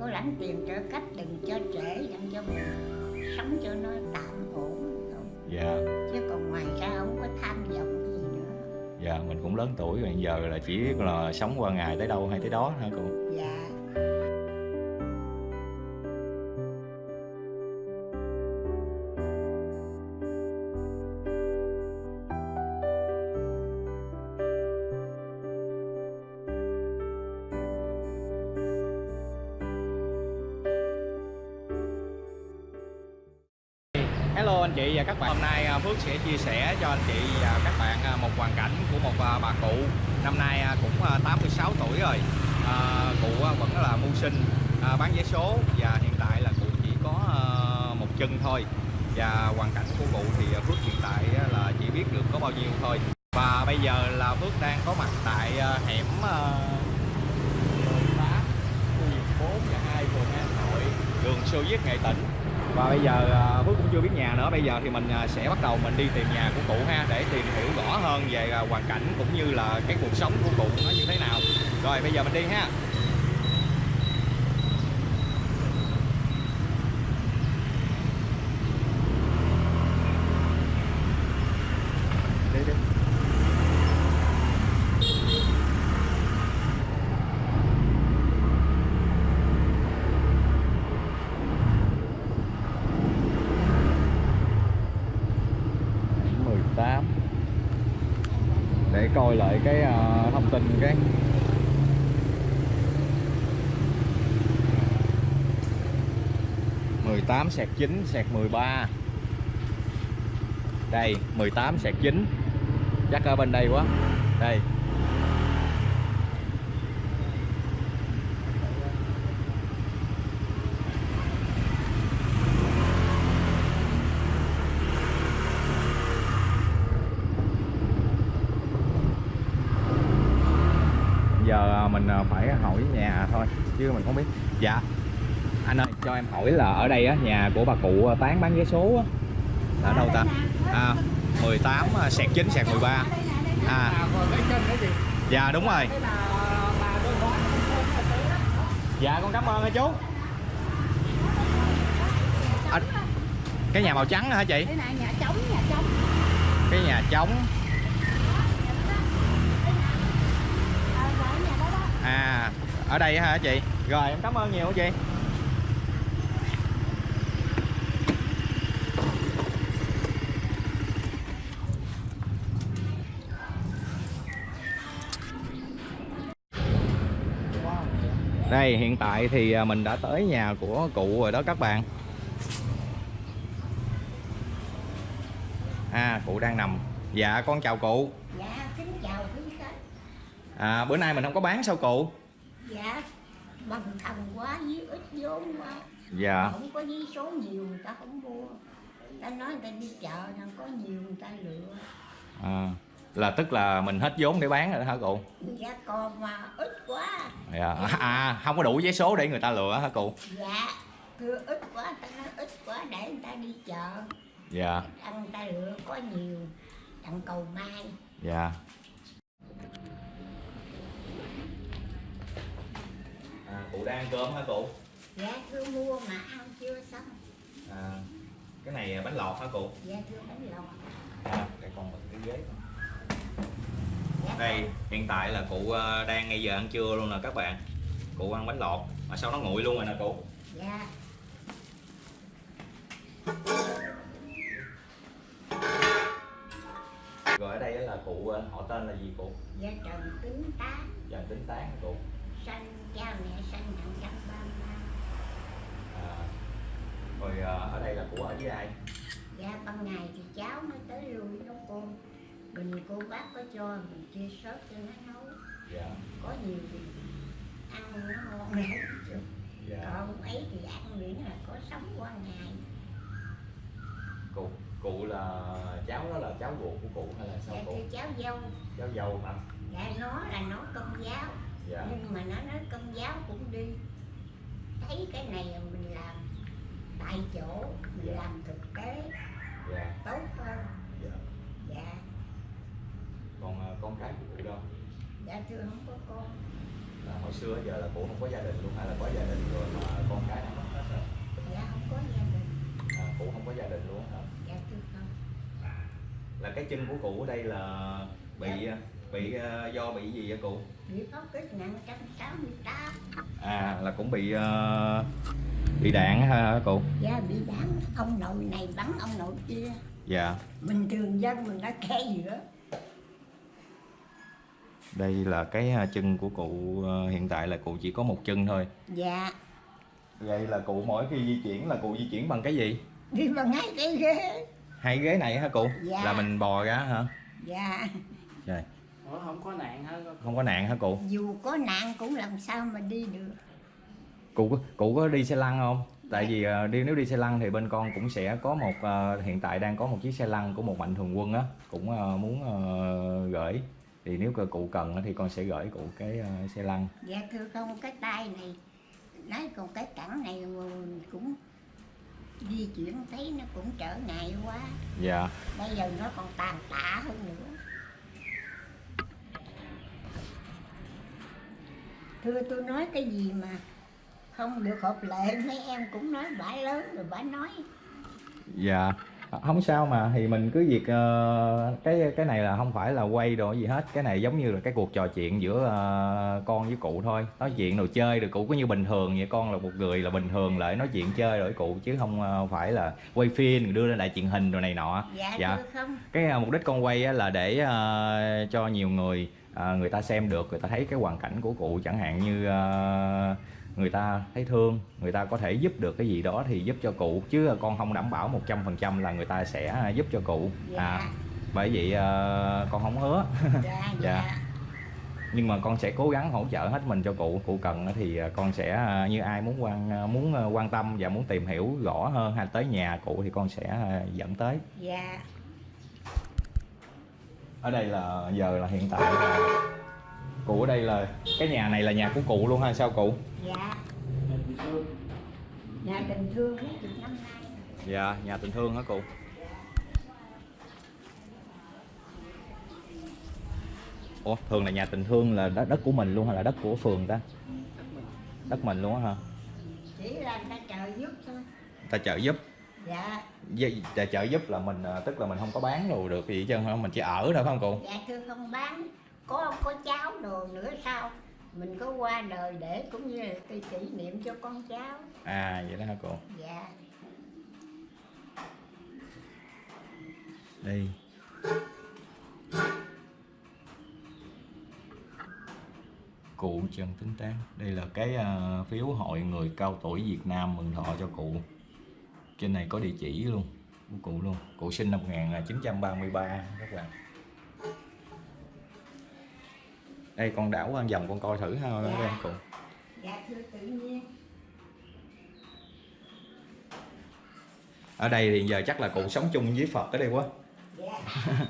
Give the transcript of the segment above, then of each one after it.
có lãnh tiền trợ cấp đừng cho trễ đừng cho mình sống cho nó tạm ổn thôi. dạ. Chứ còn ngoài ra không có tham vọng gì nữa. Dạ mình cũng lớn tuổi rồi giờ là chỉ là sống qua ngày tới đâu hay tới đó hả cụ dạ anh chị và các bạn. Hôm nay à, Phước sẽ chia sẻ cho anh chị và các bạn à, một hoàn cảnh của một à, bà cụ. Năm nay cũng 86 tuổi rồi. À, Cụ vẫn là mưu sinh à, bán vé số Và hiện tại là cụ chỉ có à, một chân thôi. Và hoàn cảnh của cụ thì Phước hiện tại là chỉ biết được có bao nhiêu thôi. Và bây giờ là Phước đang có mặt tại à, hẻm à, 18 khu vực 4 và 2 phường An Hội đường Sô Viết Nghệ Tĩnh và bây giờ à, Phước cũng chưa biết nhà nữa. Bây giờ thì mình à, sẽ bắt đầu mình đi tìm nhà của cụ ha, để tìm hiểu rõ hơn về à, hoàn cảnh cũng như là cái cuộc sống của cụ nó như thế nào. Rồi, bây giờ mình đi ha đi đi mười tám để coi lại cái uh, thông tin cái. mười tám sạc chín sạc 13 đây 18 sạc chín. Chắc ở bên đây quá. Đây giờ à, mình à, phải hỏi nhà thôi chứ mình không biết. Dạ. Anh ơi cho em hỏi là ở đây á nhà của bà cụ tán bán vé số á. Là ở đâu ta? À 18 à, sẹt 9 sẹt 13 à. Dạ đúng rồi. Dạ con cảm ơn chú. À, cái nhà màu trắng hả chị? Cái này nhà trống nhà trống. Cái nhà trống à, rồi nhà đó đó à ở đây hả chị? Rồi, em cảm ơn nhiều chị. Đây, hiện tại thì à, mình đã tới nhà của cụ rồi đó các bạn. À cụ đang nằm. Dạ con chào cụ. Dạ kính chào à bữa nay mình không có bán sao cụ? Dạ bằng thần quá với ít vốn quá. Dạ. Không có giấy số nhiều người ta không mua. Người ta nói người ta đi chợ nào có nhiều người ta lựa. À, là tức là mình hết vốn để bán rồi đó hả cụ? Dạ còn mà ít quá. Dạ. à, à không có đủ vé số để người ta lựa hả cụ? Dạ cứ ít quá người ta nói ít quá để người ta đi chợ. Dạ. Ăn người ta lựa có nhiều đặng cầu mai. Dạ à, cụ đang ăn cơm hả cụ? Dạ thưa mua mà ăn chưa xong. À, cái này bánh lọt hả cụ? Dạ thưa bánh lọt. À, đây còn một cái ghế dạ. Đây hiện tại là cụ ờ, đang ngay giờ ăn trưa luôn nè các bạn. Cụ ăn bánh lọt mà sao nó nguội luôn rồi nè cụ? Dạ. Rồi ở đây là cụ ờ, họ tên là gì cụ? Dạ trần tính tá dần tính tán cụ sanh cha mẹ sanh đặng trăm ba ma à, rồi ờ, ở đây là cụ ở với ai? Dạ ban ngày thì cháu mới tới lui nấu cơm mình cô bác có cho mình chia sớt cho nó nấu. Dạ. Có nhiều thì ăn nó ngon. Lắm chứ dạ. Còn ấy thì ăn miễn là có sống qua ngày. Cụ cụ là cháu đó là cháu ruột của cụ hay là sao dạ cụ cháu dâu. Cháu dâu hả? Dạ nó là nó công giáo dạ. Nhưng mà nó nói công giáo cũng đi. Thấy cái này là mình làm tại chỗ mình Dạ. làm thực tế. Dạ. Tốt hơn. Dạ. Dạ. Còn ờ, con cái của cụ đâu? Dạ thưa không có con. Là hồi xưa giờ là cụ không có gia đình luôn hay là có gia đình rồi mà con cái nó mất hết rồi. Dạ không có gia đình. À, cụ không có gia đình luôn hả? Dạ thưa không là cái chân của cụ ở đây là bị bị ờ, do bị gì vậy cụ? Bị phóng kích nặng 168 à là cũng bị ờ, bị đạn ha cụ? Dạ bị đạn. Ông nội này bắn ông nội kia. Dạ. Bình thường dân mình đã khe giữa. Đây là cái ờ, chân của cụ hiện tại là cụ chỉ có một chân thôi. Dạ. Vậy là cụ mỗi khi di chuyển là cụ di chuyển bằng cái gì? Đi bằng ngay cái ghế. Hai ghế này hả cụ? Dạ. là mình bò ra hả? Dạ. Trời Ủa không có nạn hả? không có nạn hả cụ? Dù có nạn cũng làm sao mà đi được. Cụ có- cụ có đi xe lăn không? Tại vì ờ, đi nếu đi xe lăn thì bên con cũng sẽ có một ờ, hiện tại đang có một chiếc xe lăn của một mạnh thường quân á cũng ờ, muốn gửi. Thì nếu cơ cụ cần thì con sẽ gửi cụ cái xe lăn. Dạ thưa không cái tay này nói còn cái cẳng này cũng di chuyển thấy nó cũng trở ngại quá. Dạ. Bây giờ nó còn tàn tạ hơn nữa thưa tôi nói cái gì mà không được hợp lệ mấy em cũng nói bả lớn rồi bả nói. Dạ không sao mà thì mình cứ việc ờ, cái cái này là không phải là quay đồ gì hết. Cái này giống như là cái cuộc trò chuyện giữa ờ, con với cụ thôi. Nói chuyện đồ chơi được cụ có như bình thường vậy con là một người là bình thường lại nói chuyện chơi rồi cụ chứ không ờ, phải là quay phim đưa lên lại truyền hình rồi này nọ. Dạ, Dạ. không? Cái à, mục đích con quay á là để à, cho nhiều người à, người ta xem được người ta thấy cái hoàn cảnh của cụ chẳng hạn như à, người ta thấy thương người ta có thể giúp được cái gì đó thì giúp cho cụ chứ con không đảm bảo 100% là người ta sẽ giúp cho cụ. Dạ. À bởi vậy à, con không hứa. Dạ dạ. dạ. Nhưng mà con sẽ cố gắng hỗ trợ hết mình cho cụ. Cụ cần thì à, con sẽ à, như ai muốn quan à, muốn quan tâm và muốn tìm hiểu rõ hơn hay tới nhà cụ thì con sẽ dẫn tới. Dạ ở đây là giờ là hiện tại là cụ ở đây là cái nhà này là nhà của cụ luôn hay sao cụ? Dạ. Nhà tình thương năm nay dạ nhà tình thương hả cụ? Ủa thường là nhà tình thương là đất đất của mình luôn hay là đất của phường ta? Đất mình. đất mình luôn á hả? Chỉ là người ta trợ giúp thôi. Ta trợ giúp dạ. Ta trợ giúp là mình à, tức là mình không có bán đồ được gì hết trơn hả mình chỉ ở thôi phải không cụ? Dạ thưa không bán. Có có cháu đồ nữa sao? Mình có qua đời để cũng như là cái kỷ niệm cho con cháu. À vậy đó hả cụ? Dạ. Đây cụ Trần Tính Tán đây là cái à, phiếu hội người cao tuổi Việt Nam mừng thọ cho cụ trên này có địa chỉ luôn cụ luôn. Cụ sinh năm 1933 các bạn đây con đảo ăn vòng con coi thử ha dạ. các em cụ. Dạ thưa tự nhiên. Ở đây thì giờ chắc là cụ sống chung với Phật ở đây quá. Dạ.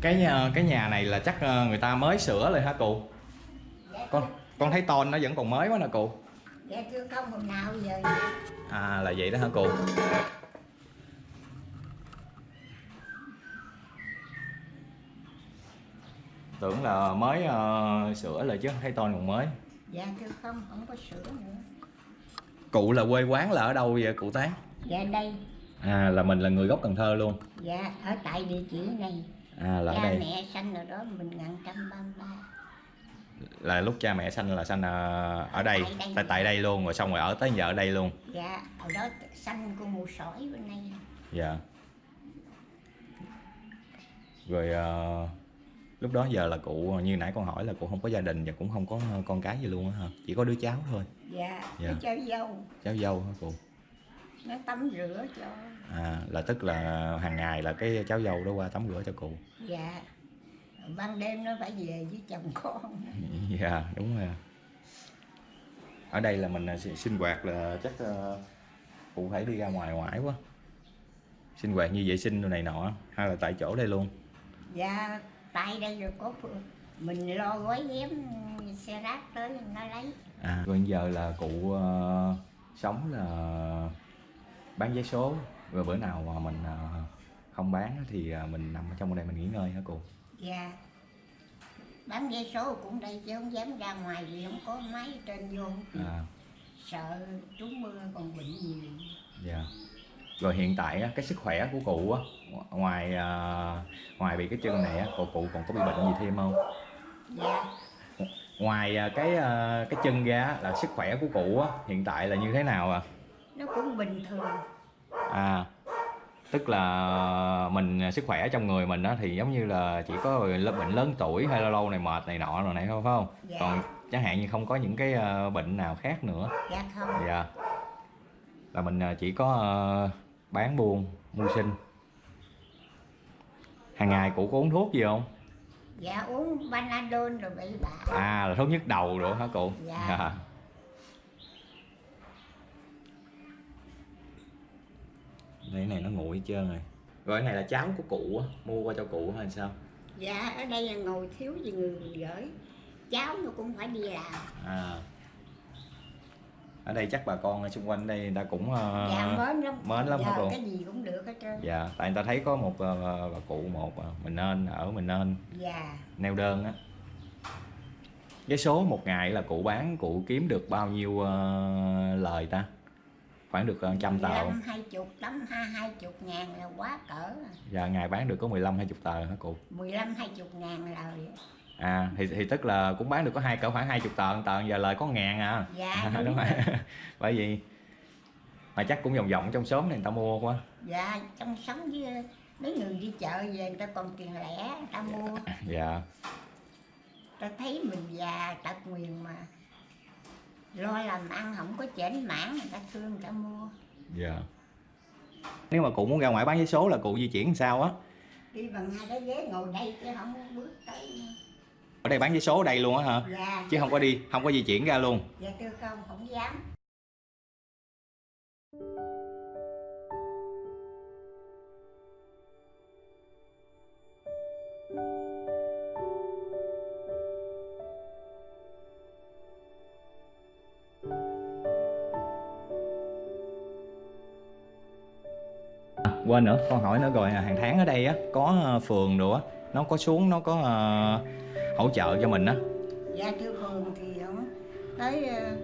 cái nhà, cái nhà này là chắc ờ, người ta mới sửa rồi hả cụ? Dạ. Con con thấy tôn nó vẫn còn mới quá nè cụ dạ chưa không hôm nào giờ à là vậy đó hả cô? Tưởng là mới uh, sửa lại chứ thấy toàn còn mới. Dạ chưa không không có sửa nữa. Cụ là quê quán là ở đâu vậy cụ tán? Dạ đây. À là mình là người gốc cần thơ luôn. Dạ ở tại địa chỉ này. À là Cha ở đây. mẹ sanh ở đó mình ngàn trăm ba mươi ba là lúc cha mẹ sanh là sanh ờ, ở đây Tại đây. tại tại đây luôn rồi xong rồi ở tới giờ ở đây luôn. Dạ ở đó sanh của mù sỏi bên đây. Dạ. Rồi ờ, lúc đó giờ là cụ như nãy con hỏi là cụ không có gia đình và cũng không có con cái gì luôn á hả? Chỉ có đứa cháu thôi. Dạ Dạ. chơi dâu. Cháu dâu hả cụ? Nó tắm rửa cho. À là tức là hàng ngày là cái cháu dâu đó qua tắm rửa cho cụ. Dạ ban đêm nó phải về với chồng con. Dạ đúng rồi ở đây là mình à, sinh sinh hoạt là chắc ờ, cụ phải đi ra ngoài ngoại quá. Sinh hoạt như vệ sinh đồ này nọ hay là tại chỗ đây luôn? Dạ tại đây rồi có mình lo gói ghém xe rác tới nó lấy. À rồi giờ là cụ ờ, sống là bán vé số. Rồi bữa nào mà mình ờ, không bán thì mình nằm ở trong đây mình nghỉ ngơi hả cụ dạ. Bán vé số cũng đây chứ không dám ra ngoài vì không có máy trên vô. À, sợ trúng mưa còn bệnh nhiều. Dạ. Rồi hiện tại cái sức khỏe của cụ á ngoài à, ngoài bị cái chân này á cụ cụ còn có bị bệnh gì thêm không? Dạ. Ngoài à, cái à, cái chân ra là sức khỏe của cụ á hiện tại là như thế nào à? Nó cũng bình thường. À tức là mình sức khỏe trong người mình á thì giống như là chỉ có bệnh lớn tuổi hay lâu lâu này mệt này nọ rồi này thôi phải không? Dạ. còn chẳng hạn như không có những cái à, bệnh nào khác nữa. Dạ không. Dạ. Là mình à, chỉ có à, bán buôn mưu sinh. Hàng ngày cụ có uống thuốc gì không? Dạ uống panadol rồi bị bạ. À là thuốc nhức đầu rồi hả cụ? Dạ. Đây, cái này nó nguội hết trơn rồi. Rồi cái này là cháo của cụ á mua qua cho cụ hay sao? Dạ ở đây là ngồi thiếu gì người gửi. Cháu nó cũng phải đi làm. À. Ở đây chắc bà con ở xung quanh đây người ta cũng ờ, dạ mến lắm. mến lắm cô? cái gì cũng được hết trơn. Dạ tại người ta thấy có một ờ, bà cụ một ờ, mình nên ở mình nên. Dạ. Neo đơn á. Cái số một ngày là cụ bán cụ kiếm được bao nhiêu ờ, lời ta khoảng được ờ, trăm tờ. không? năm hai chục lắm hai hai chục ngàn là quá cỡ. Dạ ngày bán được có 15 20 tờ hả cụ? Mười lăm hai chục ngàn lời. À thì thì tức là cũng bán được có hai cỡ khoảng 20 tờ tờ giờ lời có ngàn à. Dạ đúng đúng rồi. bởi vì mà chắc cũng vòng vòng trong xóm này người ta mua quá. Dạ trong sống với mấy người đi chợ về người ta còn tiền lẻ người ta mua. Dạ. Ta thấy mình già tật nguyền mà lo làm ăn không có chểnh mãn người ta thương người ta mua. Dạ. Nếu mà cụ muốn ra ngoài bán giấy số là cụ di chuyển sao á? Đi bằng hai cái ghế ngồi đây chứ không bước tới ở đây bán giấy số ở đây luôn á hả? Dạ. Chứ không có đi không có di chuyển ra luôn. Dạ tôi không không dám quên nữa con hỏi nữa rồi à, hàng tháng ở đây á có ờ, phường á nó có xuống nó có ờ, hỗ trợ cho mình á. Dạ thưa phường thì không tới ờ,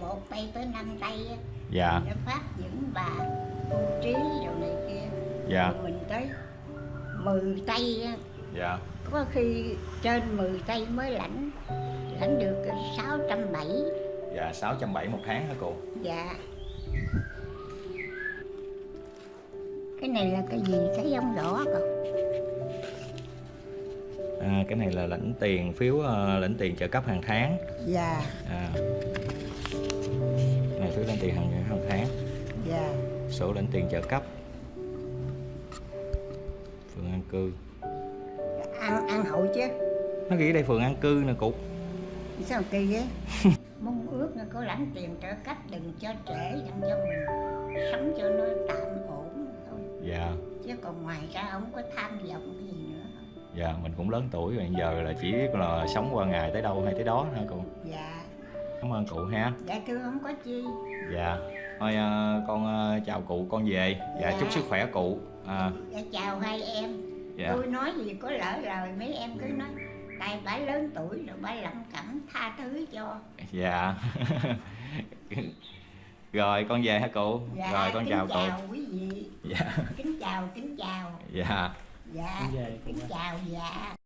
một tay tới năm tay á, dạ. Nó phát những bà tu trí rồi này kia. Dạ. Rồi mình tới 10 tay á, dạ. Có khi trên 10 tay mới lãnh lãnh được sáu trăm bảy. Dạ sáu trăm bảy một tháng hả cụ dạ cái này là cái gì? Thấy không rõ còn à, cái này là lãnh tiền phiếu ờ, lãnh tiền trợ cấp hàng tháng. Dạ. À. này phiếu lãnh tiền hàng hàng tháng. Dạ. Sổ lãnh tiền trợ cấp. Phường an cư. Ăn ăn hậu chứ. Nó ghi ở đây phường an cư nè cụ. Sao kỳ vậy? Mong ước là có lãnh tiền trợ cấp đừng cho trễ đừng cho mình sống cho nó tạm dạ. Chứ còn ngoài ra không có tham vọng gì nữa. Dạ mình cũng lớn tuổi rồi giờ là chỉ biết là sống qua ngày tới đâu hay tới đó hả cụ? Dạ. Cảm ơn cụ ha. Dạ thưa không có chi. Dạ. Thôi ờ, con ờ, chào cụ con về. Dạ Dạ. chúc sức khỏe cụ. À, dạ chào hai em. Dạ. Tôi nói gì có lỡ lời mấy em cứ nói tại bà lớn tuổi rồi bà lẩm cẩm tha thứ cho. Dạ rồi con về hả cụ? Dạ rồi con kính chào cụ. chào quý vị. Dạ. Kính chào kính chào. Dạ. Dạ Kính về, kính chào dạ